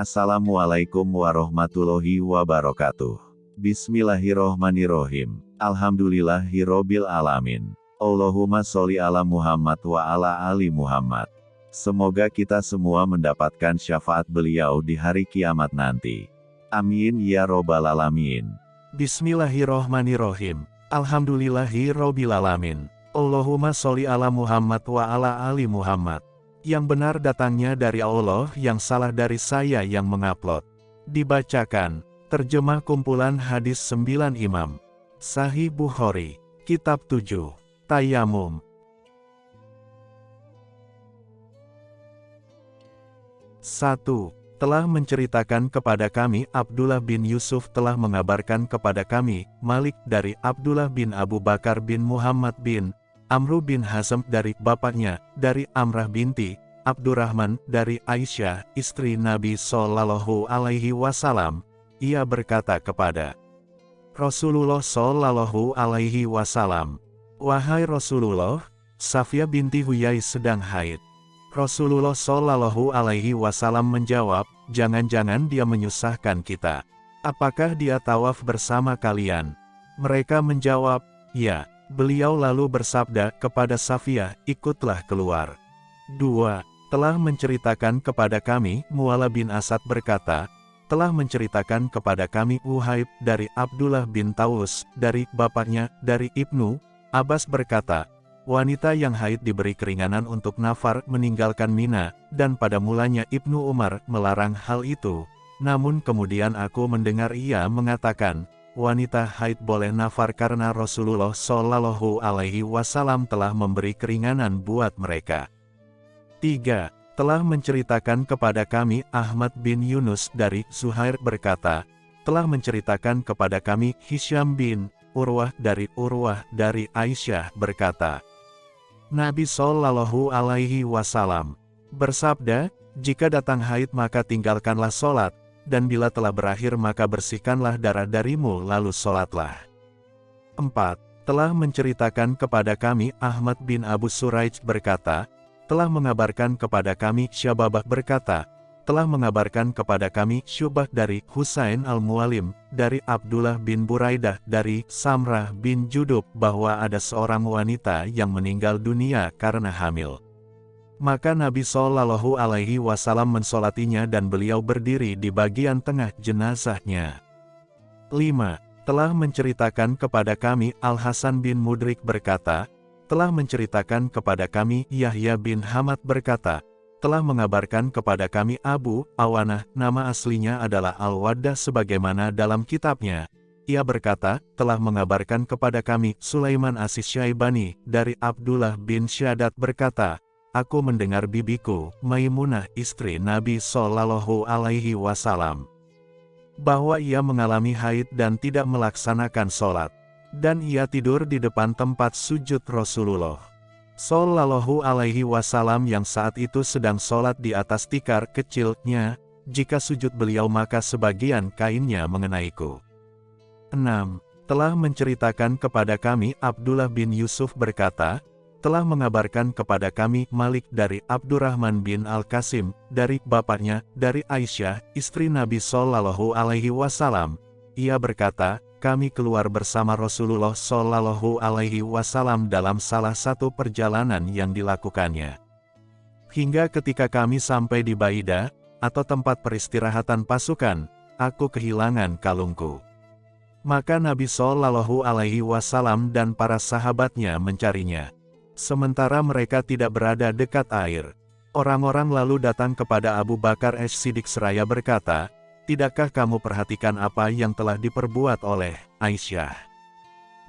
Assalamualaikum warahmatullahi wabarakatuh. Bismillahirrohmanirrohim. Alhamdulillahirrobil alamin. Allahumma sholli ala Muhammad wa ala ali Muhammad. Semoga kita semua mendapatkan syafaat beliau di hari kiamat nanti. Amin ya robbal alamin. Bismillahirrohmanirrohim. Alhamdulillahirrobil alamin. Allahumma sholli ala Muhammad wa ala ali Muhammad. Yang benar datangnya dari Allah, yang salah dari saya yang mengupload. Dibacakan, terjemah kumpulan hadis 9 imam. Sahih Bukhari, Kitab 7, Tayamum. Satu, telah menceritakan kepada kami Abdullah bin Yusuf telah mengabarkan kepada kami, Malik dari Abdullah bin Abu Bakar bin Muhammad bin Amru bin Hazm dari bapaknya, dari Amrah binti, Abdurrahman dari Aisyah, istri Nabi Sallallahu Alaihi Wasallam. Ia berkata kepada Rasulullah Sallallahu Alaihi Wasallam, Wahai Rasulullah, Safia binti Huyai sedang haid. Rasulullah Sallallahu Alaihi Wasallam menjawab, jangan-jangan dia menyusahkan kita. Apakah dia tawaf bersama kalian? Mereka menjawab, ya. Beliau lalu bersabda kepada Safia, ikutlah keluar. 2. Telah menceritakan kepada kami, Muala bin Asad berkata, telah menceritakan kepada kami Uhaib dari Abdullah bin Taus, dari bapaknya, dari Ibnu, Abbas berkata, wanita yang haid diberi keringanan untuk nafar meninggalkan Mina, dan pada mulanya Ibnu Umar melarang hal itu. Namun kemudian aku mendengar ia mengatakan, wanita haid boleh nafar karena Rasulullah Shallallahu Alaihi Wasallam telah memberi keringanan buat mereka. 3. Telah menceritakan kepada kami Ahmad bin Yunus dari Zuhair berkata, telah menceritakan kepada kami Hisham bin Urwah dari Urwah dari Aisyah berkata, Nabi Shallallahu Alaihi Wasallam bersabda, jika datang haid maka tinggalkanlah sholat, dan bila telah berakhir maka bersihkanlah darah darimu lalu sholatlah. 4. Telah menceritakan kepada kami Ahmad bin Abu Suraij berkata, telah mengabarkan kepada kami Syababah berkata, telah mengabarkan kepada kami Syubah dari Husain al-Mualim, dari Abdullah bin Buraidah, dari Samrah bin Judub bahwa ada seorang wanita yang meninggal dunia karena hamil. Maka Nabi Shallallahu Alaihi Wasallam mensolatinya dan beliau berdiri di bagian tengah jenazahnya. 5. Telah menceritakan kepada kami Al-Hasan bin Mudrik berkata, telah menceritakan kepada kami Yahya bin Hamad berkata, telah mengabarkan kepada kami Abu Awanah, nama aslinya adalah Al-Waddah sebagaimana dalam kitabnya. Ia berkata, telah mengabarkan kepada kami Sulaiman Asis Syaibani, dari Abdullah bin Syadat berkata, Aku mendengar bibiku, Maimunah istri Nabi Sallallahu Alaihi Wasallam, bahwa ia mengalami haid dan tidak melaksanakan sholat, dan ia tidur di depan tempat sujud Rasulullah. Sallallahu Alaihi Wasallam yang saat itu sedang sholat di atas tikar kecilnya, jika sujud beliau maka sebagian kainnya mengenaiku. 6. Telah menceritakan kepada kami Abdullah bin Yusuf berkata, telah mengabarkan kepada kami Malik dari Abdurrahman bin Al-Qasim, dari bapaknya, dari Aisyah, istri Nabi Sallallahu Alaihi Wasallam. Ia berkata, kami keluar bersama Rasulullah Sallallahu Alaihi Wasallam dalam salah satu perjalanan yang dilakukannya. Hingga ketika kami sampai di Baida, atau tempat peristirahatan pasukan, aku kehilangan kalungku. Maka Nabi Shallallahu Alaihi Wasallam dan para sahabatnya mencarinya. Sementara mereka tidak berada dekat air. Orang-orang lalu datang kepada Abu Bakar Es-Siddiq seraya berkata, Tidakkah kamu perhatikan apa yang telah diperbuat oleh Aisyah?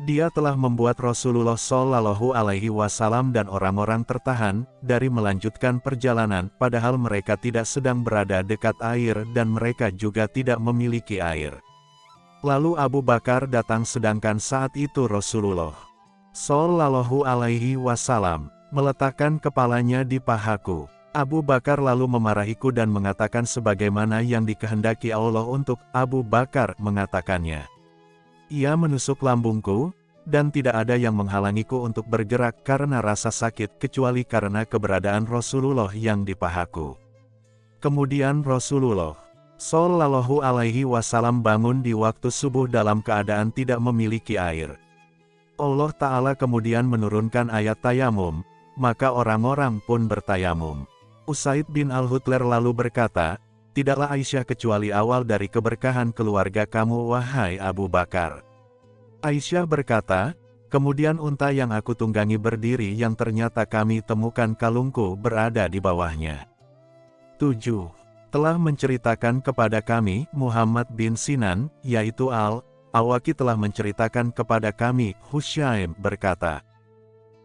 Dia telah membuat Rasulullah Shallallahu Alaihi Wasallam dan orang-orang tertahan dari melanjutkan perjalanan, padahal mereka tidak sedang berada dekat air dan mereka juga tidak memiliki air. Lalu Abu Bakar datang sedangkan saat itu Rasulullah Sallallahu alaihi wasallam, meletakkan kepalanya di pahaku. Abu Bakar lalu memarahiku dan mengatakan sebagaimana yang dikehendaki Allah untuk Abu Bakar mengatakannya. Ia menusuk lambungku, dan tidak ada yang menghalangiku untuk bergerak karena rasa sakit kecuali karena keberadaan Rasulullah yang di pahaku. Kemudian Rasulullah Sallallahu alaihi wasallam bangun di waktu subuh dalam keadaan tidak memiliki air. Allah Ta'ala kemudian menurunkan ayat tayamum, maka orang-orang pun bertayamum. Usaid bin Al-Hutler lalu berkata, Tidaklah Aisyah kecuali awal dari keberkahan keluarga kamu wahai Abu Bakar. Aisyah berkata, Kemudian unta yang aku tunggangi berdiri yang ternyata kami temukan kalungku berada di bawahnya. 7 telah menceritakan kepada kami, Muhammad bin Sinan, yaitu Al, Awaki telah menceritakan kepada kami, Husyaim berkata.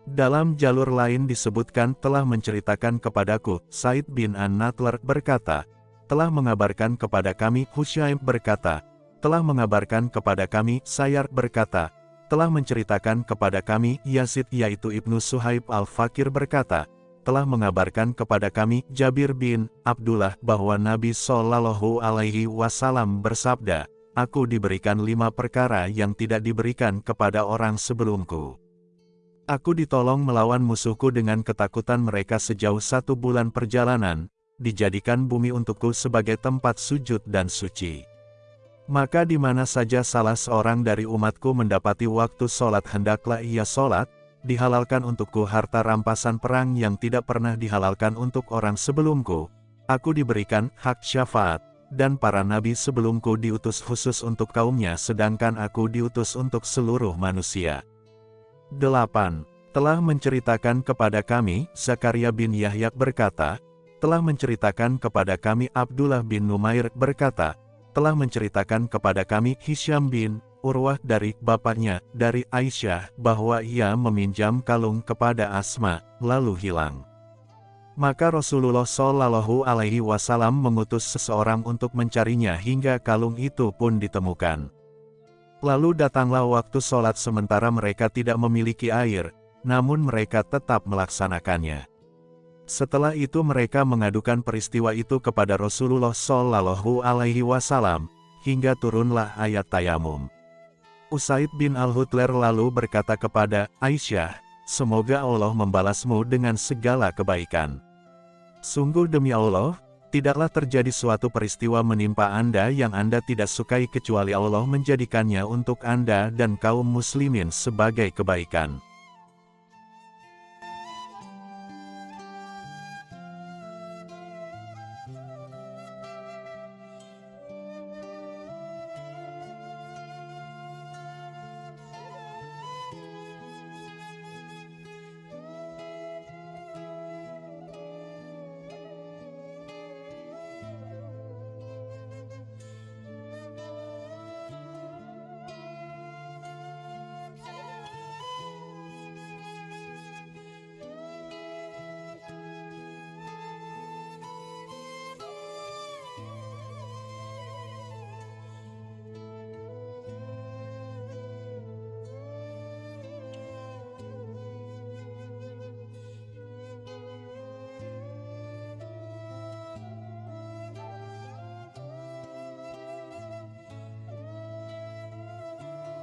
Dalam jalur lain disebutkan telah menceritakan kepadaku, Said bin An-Natler berkata, telah mengabarkan kepada kami, Husyaim berkata, telah mengabarkan kepada kami, Sayar berkata, telah menceritakan kepada kami, Yazid yaitu Ibnu Suhaib al-Fakir berkata, telah mengabarkan kepada kami, Jabir bin Abdullah, bahwa Nabi Shallallahu Alaihi Wasallam bersabda, Aku diberikan lima perkara yang tidak diberikan kepada orang sebelumku. Aku ditolong melawan musuhku dengan ketakutan mereka sejauh satu bulan perjalanan, dijadikan bumi untukku sebagai tempat sujud dan suci. Maka di mana saja salah seorang dari umatku mendapati waktu sholat hendaklah ia sholat, dihalalkan untukku harta rampasan perang yang tidak pernah dihalalkan untuk orang sebelumku. Aku diberikan hak syafaat, dan para nabi sebelumku diutus khusus untuk kaumnya sedangkan aku diutus untuk seluruh manusia. 8. Telah menceritakan kepada kami, Zakaria bin Yahya berkata, telah menceritakan kepada kami Abdullah bin Numair berkata, telah menceritakan kepada kami Hisham bin Urwah dari bapaknya, dari Aisyah, bahwa ia meminjam kalung kepada Asma, lalu hilang. Maka Rasulullah Shallallahu Alaihi Wasallam mengutus seseorang untuk mencarinya hingga kalung itu pun ditemukan. Lalu datanglah waktu sholat sementara mereka tidak memiliki air, namun mereka tetap melaksanakannya. Setelah itu mereka mengadukan peristiwa itu kepada Rasulullah Shallallahu Alaihi Wasallam, hingga turunlah ayat tayamum. Usaid bin Al-Hutler lalu berkata kepada Aisyah, Semoga Allah membalasmu dengan segala kebaikan. Sungguh demi Allah, tidaklah terjadi suatu peristiwa menimpa Anda yang Anda tidak sukai kecuali Allah menjadikannya untuk Anda dan kaum muslimin sebagai kebaikan.